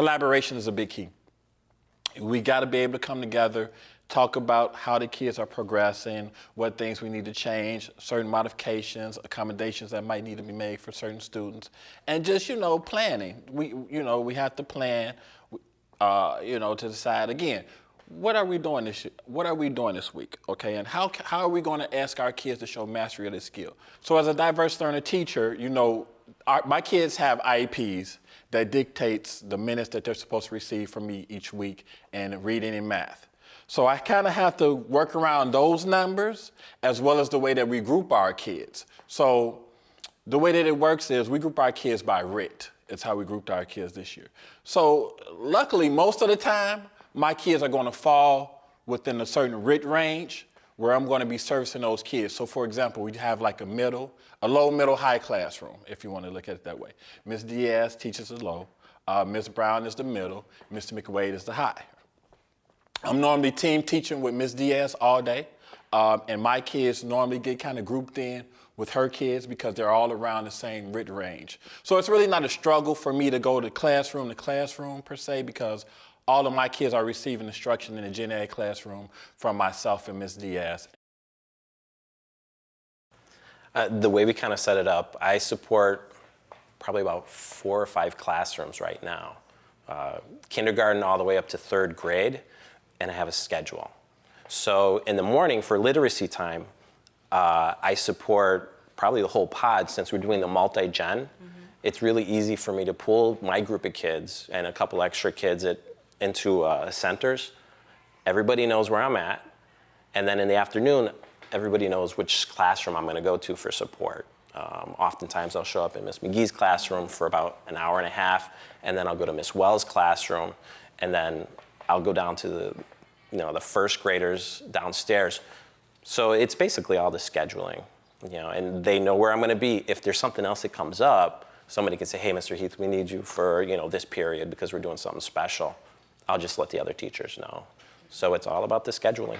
collaboration is a big key. We got to be able to come together, talk about how the kids are progressing, what things we need to change, certain modifications, accommodations that might need to be made for certain students, and just you know planning. We you know we have to plan, uh, you know, to decide again. What are we doing this? What are we doing this week? Okay, and how how are we going to ask our kids to show mastery of this skill? So, as a diverse learner teacher, you know, our, my kids have IEPs that dictates the minutes that they're supposed to receive from me each week in reading and math. So I kind of have to work around those numbers as well as the way that we group our kids. So the way that it works is we group our kids by RIT. It's how we grouped our kids this year. So luckily, most of the time, my kids are going to fall within a certain RIT range where I'm going to be servicing those kids. So for example, we have like a middle, a low, middle, high classroom, if you want to look at it that way. Ms. Diaz teaches the low, uh, Ms. Brown is the middle, Mr. McWade is the high. I'm normally team teaching with Ms. Diaz all day, um, and my kids normally get kind of grouped in with her kids because they're all around the same RIT range. So it's really not a struggle for me to go to classroom to classroom per se because all of my kids are receiving instruction in the gen ed classroom from myself and Ms. Diaz. Uh, the way we kind of set it up, I support probably about four or five classrooms right now. Uh, kindergarten all the way up to third grade, and I have a schedule. So in the morning for literacy time, uh, I support probably the whole pod since we're doing the multi-gen. Mm -hmm. It's really easy for me to pull my group of kids and a couple extra kids at into uh, centers. Everybody knows where I'm at. And then in the afternoon, everybody knows which classroom I'm going to go to for support. Um, oftentimes I'll show up in Miss McGee's classroom for about an hour and a half, and then I'll go to Miss Wells' classroom, and then I'll go down to the, you know, the first graders downstairs. So it's basically all the scheduling, you know, and they know where I'm going to be. If there's something else that comes up, somebody can say, hey, Mr. Heath, we need you for, you know, this period because we're doing something special. I'll just let the other teachers know. So it's all about the scheduling.